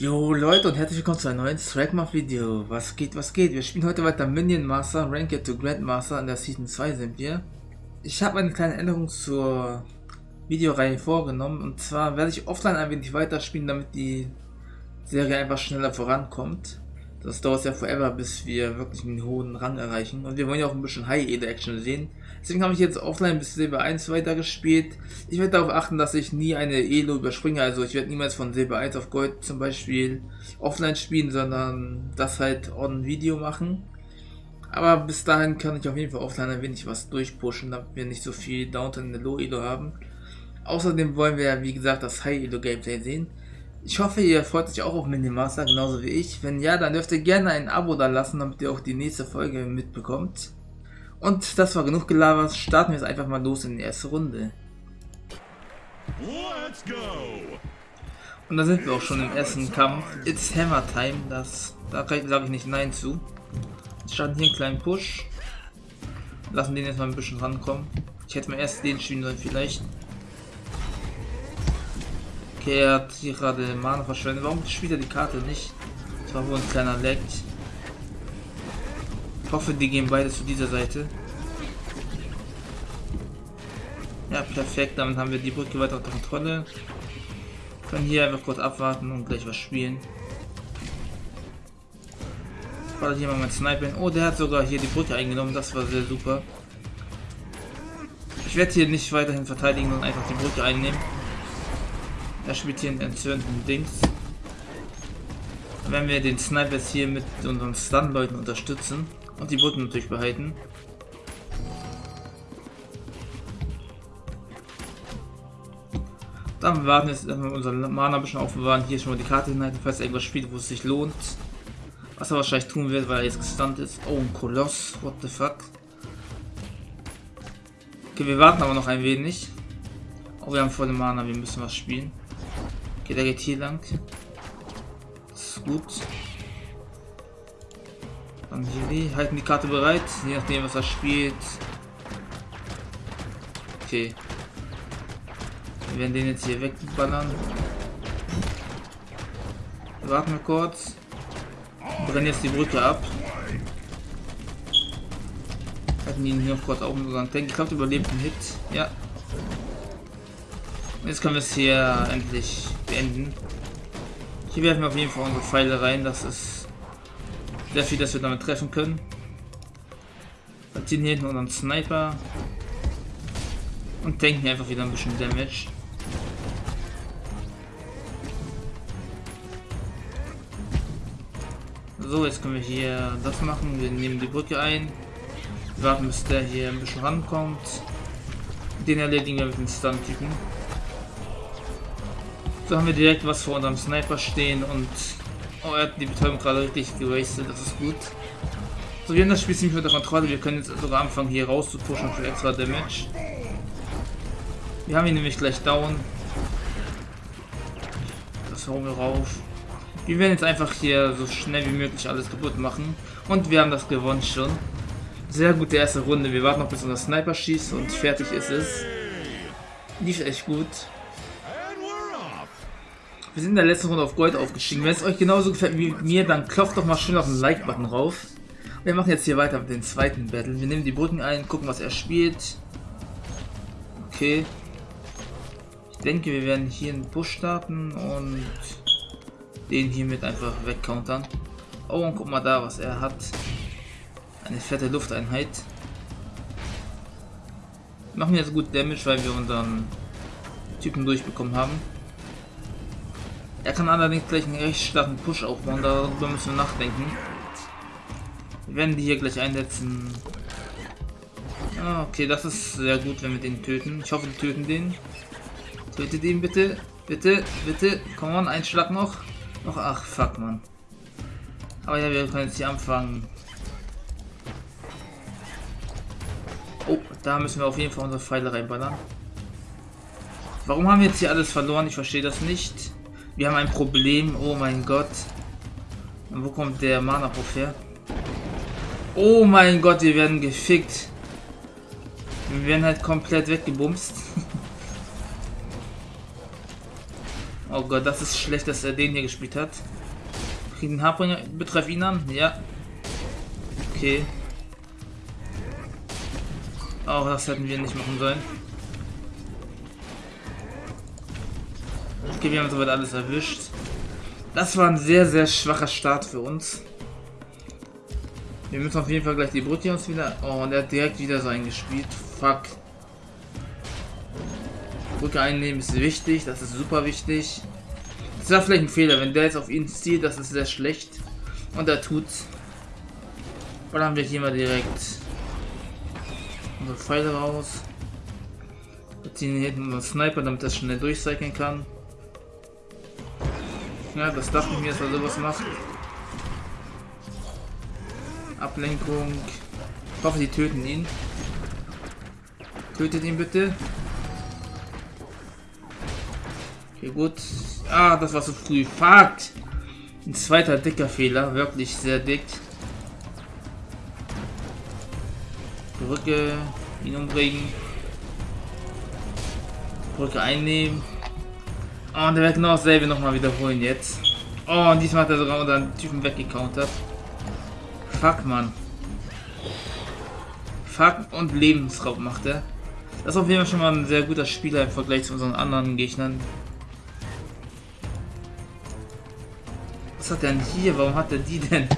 Jo Leute und herzlich willkommen zu einem neuen Strikemark Video. Was geht, was geht? Wir spielen heute weiter Minion Master, Ranked to Grandmaster in der Season 2 sind wir. Ich habe eine kleine Änderung zur Videoreihe vorgenommen und zwar werde ich offline ein wenig weiterspielen, damit die Serie einfach schneller vorankommt. Das dauert ja forever, bis wir wirklich einen hohen Rang erreichen. Und wir wollen ja auch ein bisschen High-Ede-Action sehen. Deswegen habe ich jetzt offline bis Silber 1 weitergespielt. Ich werde darauf achten, dass ich nie eine Elo überspringe. Also ich werde niemals von Silber 1 auf Gold zum Beispiel offline spielen, sondern das halt on Video machen. Aber bis dahin kann ich auf jeden Fall offline ein wenig was durchpushen, damit wir nicht so viel Downtown in der Low Elo haben. Außerdem wollen wir ja wie gesagt das High Elo Gameplay sehen. Ich hoffe, ihr freut euch auch auf Minimaster, genauso wie ich. Wenn ja, dann dürft ihr gerne ein Abo da lassen, damit ihr auch die nächste Folge mitbekommt. Und das war genug gelabert, starten wir jetzt einfach mal los in die erste Runde. Let's go. Und da sind wir auch schon im ersten Kampf. It's Hammer Time, das, da sage ich nicht Nein zu. Jetzt starten hier einen kleinen Push. Lassen den jetzt mal ein bisschen rankommen. Ich hätte mal erst den spielen sollen vielleicht. Okay, er hat hier gerade Mana verschwendet. Warum spielt er die Karte nicht? Das war wohl ein kleiner Lag. Ich hoffe, die gehen beide zu dieser Seite. Ja, perfekt. Damit haben wir die Brücke weiter unter Kontrolle. Können hier einfach kurz abwarten und gleich was spielen. War hier mal mein Sniper. Oh, der hat sogar hier die Brücke eingenommen. Das war sehr super. Ich werde hier nicht weiterhin verteidigen und einfach die Brücke einnehmen. Er spielt hier einen entzündeten Dings. Wenn wir den Snipers hier mit unseren Stun-Leuten unterstützen und die Brücken natürlich behalten. Dann warten jetzt erstmal unser Mana ein bisschen aufbewahren. Hier schon mal die Karte hinhalten, falls irgendwas spielt, wo es sich lohnt. Was er wahrscheinlich tun wird, weil er jetzt gestunt ist. Oh, ein Koloss. What the fuck? Okay, wir warten aber noch ein wenig. Oh, wir haben volle Mana, wir müssen was spielen. Okay, der geht hier lang. Das ist gut. Dann hier halten die Karte bereit, je nachdem was er spielt. Okay. Wir werden den jetzt hier wegballern. Warten wir kurz. Brennen jetzt die Brücke ab. Hatten ihn hier noch kurz auf unseren Tank. Ich glaube, überlebt einen Hit. Ja. Jetzt können wir es hier endlich beenden. Hier werfen wir auf jeden Fall unsere Pfeile rein. Das ist sehr viel, dass wir damit treffen können. Wir ziehen hier hinten unseren Sniper. Und denken einfach wieder ein bisschen Damage. So, jetzt können wir hier das machen. Wir nehmen die Brücke ein. Warten, bis der hier ein bisschen rankommt. Den erledigen wir mit den Stun-Typen. So haben wir direkt was vor unserem Sniper stehen und oh, er hat die Betäubung gerade richtig gewastet, das ist gut. So, wir haben das Spiel ziemlich unter Kontrolle, wir können jetzt sogar anfangen hier raus zu pushen für extra Damage. Wir haben ihn nämlich gleich down. Das hauen wir rauf. Wir werden jetzt einfach hier so schnell wie möglich alles kaputt machen. Und wir haben das gewonnen schon. Sehr gute erste Runde. Wir warten noch bis unser Sniper schießt und fertig ist es. Lief echt gut. Wir sind in der letzten Runde auf Gold aufgestiegen. Wenn es euch genauso gefällt wie mir, dann klopft doch mal schön auf den Like-Button rauf. Wir machen jetzt hier weiter mit dem zweiten Battle. Wir nehmen die Brücken ein, gucken, was er spielt. Okay. Ich denke, wir werden hier einen Push starten und den hiermit einfach wegcountern. Oh, und guck mal da, was er hat. Eine fette Lufteinheit. Wir machen jetzt gut Damage, weil wir unseren Typen durchbekommen haben. Er kann allerdings gleich einen recht starken Push aufbauen, darüber müssen wir nachdenken. Wir werden die hier gleich einsetzen. Ah, okay, das ist sehr gut, wenn wir den töten. Ich hoffe, die töten den. Tötet ihn bitte. Bitte, bitte. Komm on, ein Schlag noch. Noch, ach, fuck, man. Aber ja, wir können jetzt hier anfangen. Oh, da müssen wir auf jeden Fall unsere Pfeile reinballern. Warum haben wir jetzt hier alles verloren? Ich verstehe das nicht. Wir haben ein Problem. Oh mein Gott. Und wo kommt der Mana-Puff her? Oh mein Gott, wir werden gefickt. Wir werden halt komplett weggebumst. Oh Gott, das ist schlecht, dass er den hier gespielt hat. Kriegen den Haarbringer. Betreff ihn an? Ja. Okay. Auch das hätten wir nicht machen sollen. Okay, wir haben soweit alles erwischt. Das war ein sehr, sehr schwacher Start für uns. Wir müssen auf jeden Fall gleich die Brücke uns wieder... Oh, und er hat direkt wieder so eingespielt. Fuck. Brücke einnehmen ist wichtig, das ist super wichtig. Das war vielleicht ein Fehler, wenn der jetzt auf ihn zielt, das ist sehr schlecht. Und er tut's. Dann haben wir hier mal direkt unsere Pfeile raus. Wir ziehen hier hinten unseren Sniper, damit er schnell durchcyclen kann. Ja, das dachte ich mir, dass er sowas macht. Ablenkung. Ich hoffe, die töten ihn. Tötet ihn bitte. Okay, gut. Ah, das war zu früh. Fuck! Ein zweiter dicker Fehler. Wirklich sehr dick. Brücke. Ihn umbringen. Brücke einnehmen. Und der wird genau dasselbe nochmal wiederholen jetzt. Oh, und diesmal hat er sogar unseren Typen weggecountert. Fuck, Mann. Fuck und Lebensraub macht er. Das ist auf jeden Fall schon mal ein sehr guter Spieler im Vergleich zu unseren anderen Gegnern. Was hat er denn hier? Warum hat er die denn?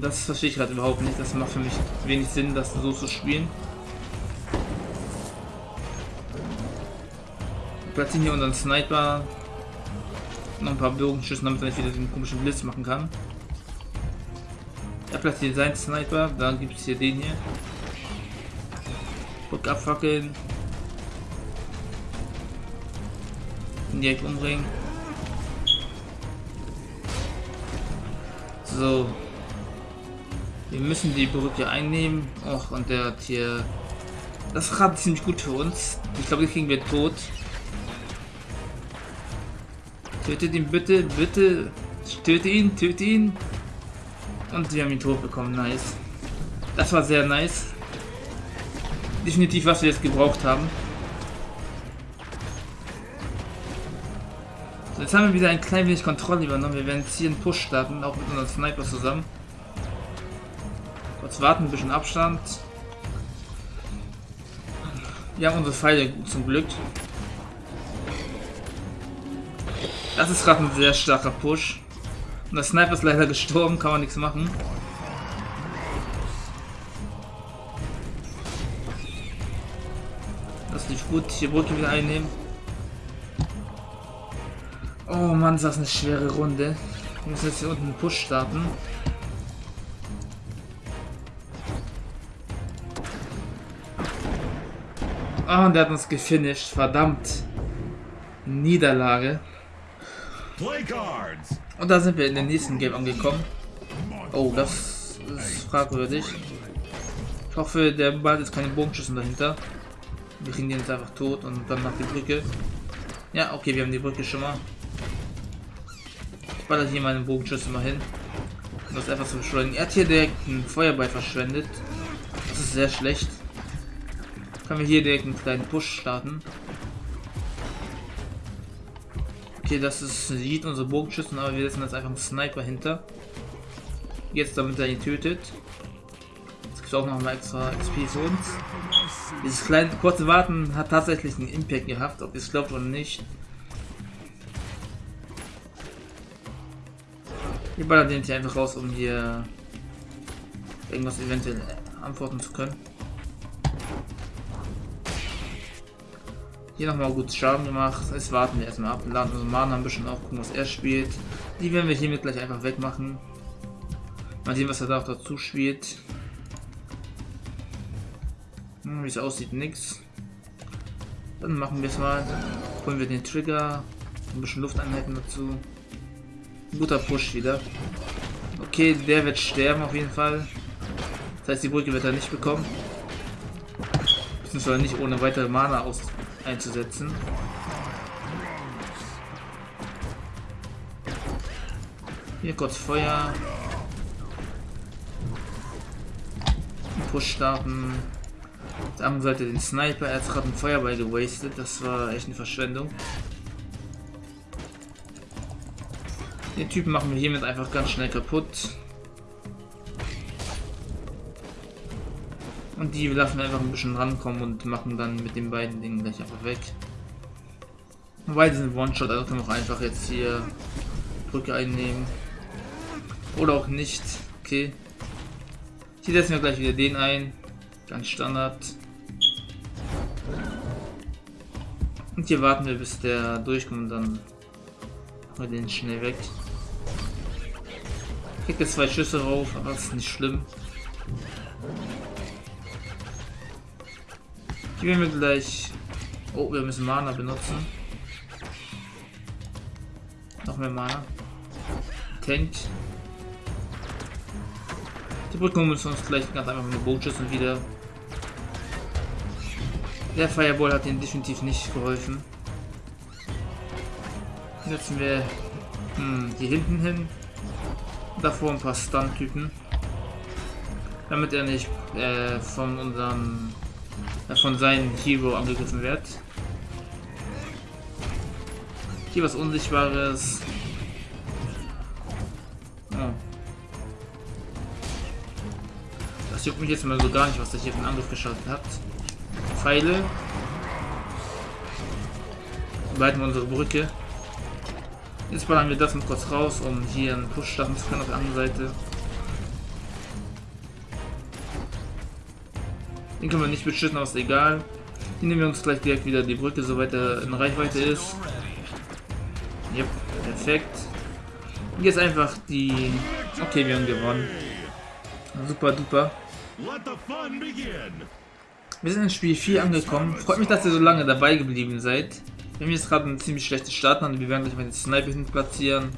Das verstehe ich gerade überhaupt nicht. Das macht für mich wenig Sinn, das so zu spielen. Platzieren hier unseren Sniper. Noch ein paar Bogenschüsse, damit er nicht wieder den komischen Blitz machen kann. Er platziert seinen Sniper, dann gibt es hier den hier. Guck abfackeln. Direkt umbringen. So. Wir müssen die Brücke einnehmen. Och, und der hat hier... Das ist gerade ziemlich gut für uns. Ich glaube, die kriegen wir tot. Tötet ihn bitte, bitte. Töte ihn, töte ihn. Und wir haben ihn tot bekommen, nice. Das war sehr nice. Definitiv, was wir jetzt gebraucht haben. So, jetzt haben wir wieder ein klein wenig Kontrolle übernommen. Wir werden jetzt hier einen Push starten, auch mit unseren Sniper zusammen. Kurz warten, ein bisschen Abstand. Wir haben unsere Pfeile zum Glück. Das ist gerade ein sehr starker Push. Und der Sniper ist leider gestorben, kann man nichts machen. Das lief gut. Hier Brücke wieder einnehmen. Oh Mann, ist das eine schwere Runde. Wir müssen jetzt hier unten einen Push starten. Ah, und der hat uns gefinisht. Verdammt. Niederlage. Und da sind wir in den nächsten Game angekommen. Oh, das ist fragwürdig. Ich hoffe, der bald ist keine Bogenschüsse dahinter. Wir kriegen den jetzt einfach tot und dann nach die Brücke. Ja, okay, wir haben die Brücke schon mal. Ich baller hier meine Bogenschüsse mal hin. Um das einfach zu beschleunigen. Er hat hier direkt einen Feuerball verschwendet. Das ist sehr schlecht. Können wir hier direkt einen kleinen Push starten. Okay, das ist sieht unsere Bogenschützen, aber wir setzen jetzt einfach einen Sniper hinter. Jetzt, damit er ihn tötet. Jetzt gibt es auch noch mal extra XP für uns. Dieses kleine kurze Warten hat tatsächlich einen Impact gehabt, ob ihr es glaubt oder nicht. Wir ballern den hier einfach raus, um hier irgendwas eventuell antworten zu können. Hier nochmal gut Schaden gemacht. Jetzt warten wir erstmal ab. Laden unsere Mana ein bisschen auf, gucken, was er spielt. Die werden wir hiermit gleich einfach wegmachen. Mal sehen, was er da auch dazu spielt. Hm, Wie es aussieht, nix. Dann machen wir es mal. Holen wir den Trigger. Ein bisschen Lufteinheiten dazu. Guter Push wieder. Okay, der wird sterben auf jeden Fall. Das heißt, die Brücke wird er nicht bekommen. Beziehungsweise nicht ohne weitere Mana aus einzusetzen. Hier kurz Feuer. Push starten. Auf der anderen Seite den Sniper. Er hat gerade einen Feuerball gewastet. Das war echt eine Verschwendung. Den Typen machen wir hiermit einfach ganz schnell kaputt. Und die lassen wir einfach ein bisschen rankommen und machen dann mit den beiden Dingen gleich einfach weg. Wobei sind One-Shot, also können wir auch einfach jetzt hier Brücke einnehmen. Oder auch nicht. Okay. Hier setzen wir gleich wieder den ein. Ganz Standard. Und hier warten wir bis der durchkommt und dann machen wir den schnell weg. Kriegt jetzt zwei Schüsse rauf, aber das ist nicht schlimm. Hier werden wir gleich... Oh, wir müssen Mana benutzen. Noch mehr Mana. Tankt. Die Brücke muss uns gleich ganz einfach mit einem Bootschüssen wieder. Der Fireball hat ihnen definitiv nicht geholfen. Setzen wir hm, die hinten hin. Davor ein paar Stun-Typen. Damit er nicht äh, von unserem von seinem Hero angegriffen wird. Hier was Unsichtbares. Oh. Das juckt mich jetzt mal so gar nicht, was er hier für einen Angriff geschaltet hat. Pfeile. Weiten wir unsere Brücke. Jetzt ballern wir das mal kurz raus, um hier einen Push starten zu können auf der anderen Seite. Den können wir nicht beschützen, aber ist egal. Hier nehmen wir uns gleich direkt wieder die Brücke, soweit er in Reichweite ist. Yep, perfekt. Und jetzt einfach die... Okay, wir haben gewonnen. Super duper. Wir sind in Spiel 4 angekommen. Freut mich, dass ihr so lange dabei geblieben seid. Wir haben jetzt gerade einen ziemlich schlechten Start und wir werden gleich mal den Sniper hin platzieren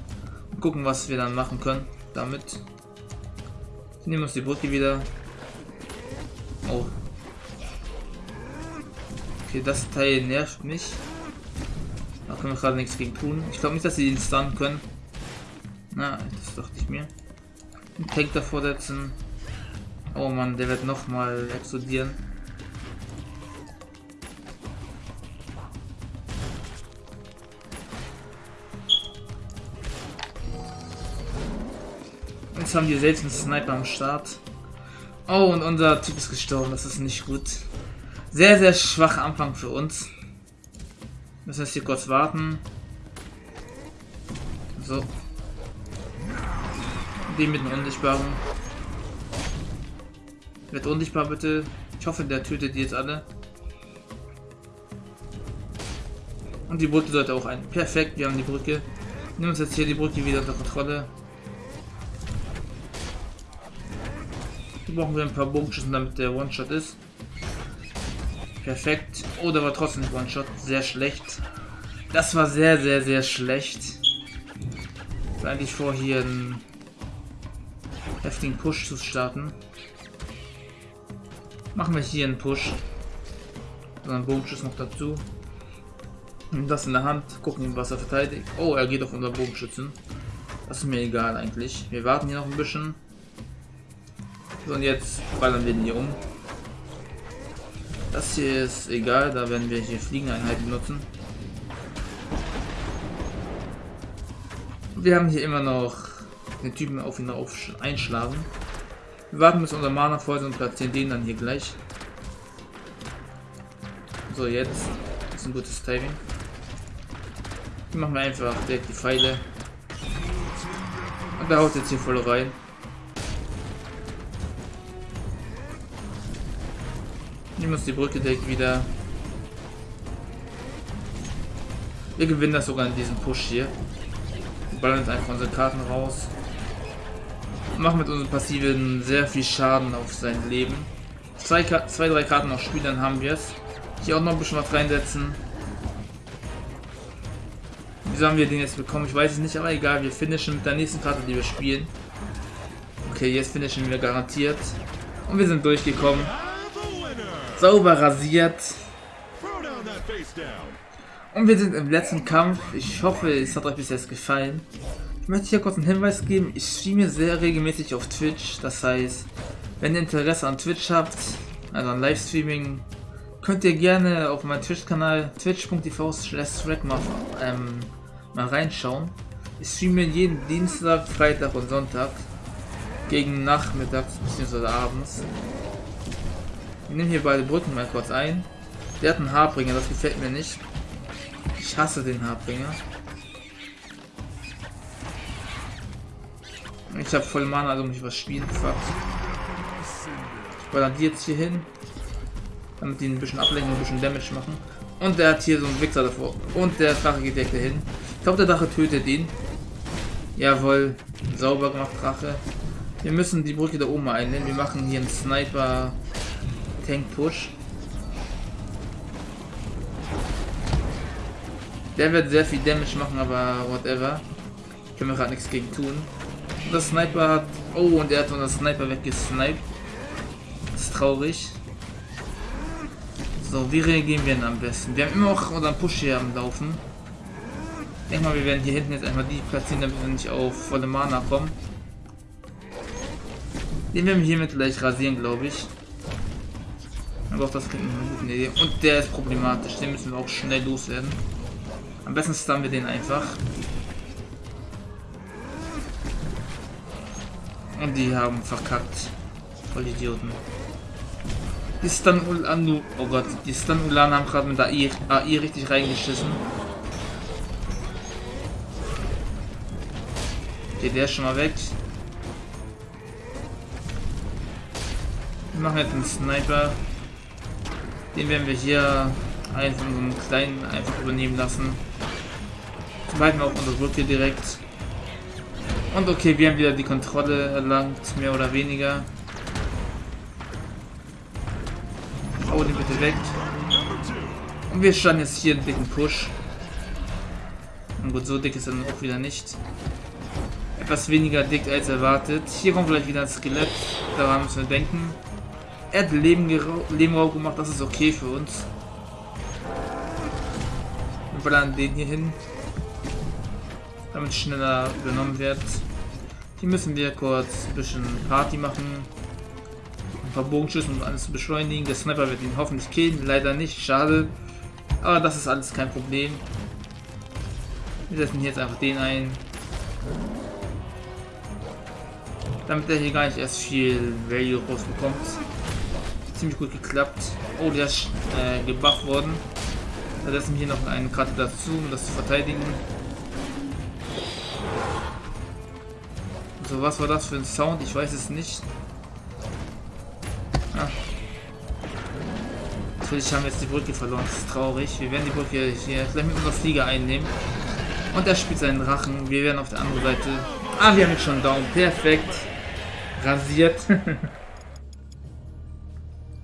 und gucken, was wir dann machen können damit. Wir nehmen uns die Brücke wieder. Oh, Okay, das Teil nervt mich. Da können wir gerade nichts gegen tun. Ich glaube nicht, dass sie den stunnen können. Na, das dachte ich mir. Einen Tank davor setzen. Oh Mann, der wird noch mal explodieren. Jetzt haben wir selbst einen Sniper am Start. Oh, und unser Typ ist gestorben. Das ist nicht gut. Sehr, sehr schwacher Anfang für uns. Müssen jetzt hier kurz warten. So. Die mit dem Unsichtbaren. Wird unsichtbar bitte. Ich hoffe, der tötet die jetzt alle. Und die Brücke sollte auch ein. Perfekt, wir haben die Brücke. Nehmen uns jetzt hier die Brücke wieder unter Kontrolle. Hier brauchen wir ein paar Bogenschüssen, damit der One-Shot ist. Perfekt. Oh, der war trotzdem One-Shot. Sehr schlecht. Das war sehr, sehr, sehr schlecht. Ich eigentlich vor, hier einen heftigen Push zu starten. Machen wir hier einen Push. So einen Bogenschuss noch dazu. Und das in der Hand. Gucken, was er verteidigt. Oh, er geht auf unser Bogenschützen. Das ist mir egal eigentlich. Wir warten hier noch ein bisschen. So, und jetzt ballern wir ihn hier um. Das hier ist egal, da werden wir hier Fliegeneinheiten benutzen. Wir haben hier immer noch den Typen auf ihn auf einschlagen. Wir warten bis unser Mana voll ist und platzieren den dann hier gleich. So, jetzt ist ein gutes Timing. Hier machen wir einfach direkt die Pfeile. Und da haut jetzt hier voll rein. Nehmen uns die Brücke direkt wieder. Wir gewinnen das sogar in diesem Push hier. Wir ballern jetzt einfach unsere Karten raus. Machen mit unseren Passiven sehr viel Schaden auf sein Leben. Zwei, zwei drei Karten noch spielen, dann haben wir es. Hier auch noch ein bisschen was reinsetzen. Wieso haben wir den jetzt bekommen? Ich weiß es nicht, aber egal. Wir finishen mit der nächsten Karte, die wir spielen. Okay, jetzt finishen wir garantiert. Und wir sind durchgekommen. Sauber rasiert. Und wir sind im letzten Kampf. Ich hoffe, es hat euch bis jetzt gefallen. Ich möchte hier kurz einen Hinweis geben. Ich streame sehr regelmäßig auf Twitch. Das heißt, wenn ihr Interesse an Twitch habt, also an Livestreaming, könnt ihr gerne auf meinen Twitch-Kanal twitch.tv ähm, mal reinschauen. Ich streame jeden Dienstag, Freitag und Sonntag. Gegen Nachmittags bzw. abends. Ich nehme hier beide Brücken mal kurz ein. Der hat einen Haarbringer, das gefällt mir nicht. Ich hasse den Haarbringer. Ich habe voll Mana, also muss ich was spielen. Fuck. Ich baller die jetzt hier hin. Damit die ein bisschen ablenken, ein bisschen Damage machen. Und der hat hier so einen Wichser davor. Und der Drache geht direkt dahin. Ich glaube, der Drache tötet ihn. Jawohl. Sauber gemacht, Drache. Wir müssen die Brücke da oben einnehmen. Wir machen hier einen Sniper Tank Push. Der wird sehr viel Damage machen, aber whatever. Können wir gerade nichts gegen tun. Und der Sniper hat... Oh, und er hat der Sniper weggesniped. Das ist traurig. So, wie reagieren wir denn am besten? Wir haben immer auch unseren Push hier am Laufen. Ich denke mal, wir werden hier hinten jetzt einmal die platzieren, damit wir nicht auf volle Mana kommen. Den werden wir hiermit gleich rasieren, glaube ich. Aber auch das klingt eine gute Idee. Und der ist problematisch, den müssen wir auch schnell loswerden. Am besten stunnen wir den einfach. Und die haben verkackt. Voll Idioten. Die Stun Anu, oh Gott, die Stun Ulan haben gerade mit der AI richtig reingeschissen. Okay, der ist schon mal weg. Wir machen jetzt einen Sniper. Den werden wir hier einen von einem kleinen einfach übernehmen lassen. Bleiben wir auf unsere Brücke direkt. Und okay, wir haben wieder die Kontrolle erlangt, mehr oder weniger. Hau den bitte weg. Und wir starten jetzt hier einen dicken Push. Und gut, so dick ist er auch wieder nicht. Etwas weniger dick als erwartet. Hier kommt vielleicht wieder ein Skelett. Daran müssen wir denken. Er hat Leben, Leben gemacht, das ist okay für uns. Wir ballern den hier hin damit schneller übernommen wird. Hier müssen wir kurz ein bisschen Party machen. Ein paar Bogenschüsse, um alles zu beschleunigen. Der Sniper wird ihn hoffentlich killen. Leider nicht, schade. Aber das ist alles kein Problem. Wir setzen jetzt einfach den ein. Damit er hier gar nicht erst viel Value rausbekommt. Ziemlich gut geklappt. Oh, der ist äh, gebufft worden. Da setzen wir hier noch eine Karte dazu, um das zu verteidigen. So, was war das für ein Sound? Ich weiß es nicht. Ah. Natürlich haben wir jetzt die Brücke verloren. Das ist traurig. Wir werden die Brücke hier gleich mit unserer Flieger einnehmen. Und er spielt seinen Rachen. Wir werden auf der anderen Seite... Ah, wir haben jetzt schon Daumen. Perfekt. Rasiert.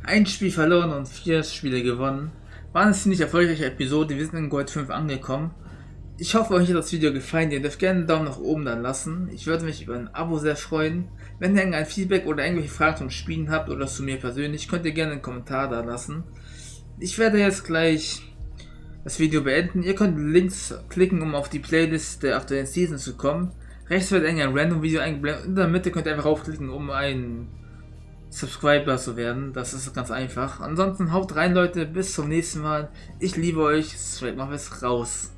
Ein Spiel verloren und vier Spiele gewonnen. War eine ziemlich erfolgreiche Episode. Wir sind in Gold 5 angekommen. Ich hoffe, euch hat das Video gefallen. Ihr dürft gerne einen Daumen nach oben dann lassen. Ich würde mich über ein Abo sehr freuen. Wenn ihr irgendein Feedback oder irgendwelche Fragen zum Spielen habt oder zu mir persönlich, könnt ihr gerne einen Kommentar da lassen. Ich werde jetzt gleich das Video beenden. Ihr könnt Links klicken, um auf die Playlist der aktuellen Season zu kommen. Rechts wird ein random Video eingeblendet. In der Mitte könnt ihr einfach aufklicken, um ein Subscriber zu werden. Das ist ganz einfach. Ansonsten haut rein, Leute. Bis zum nächsten Mal. Ich liebe euch. Straight Muffins raus.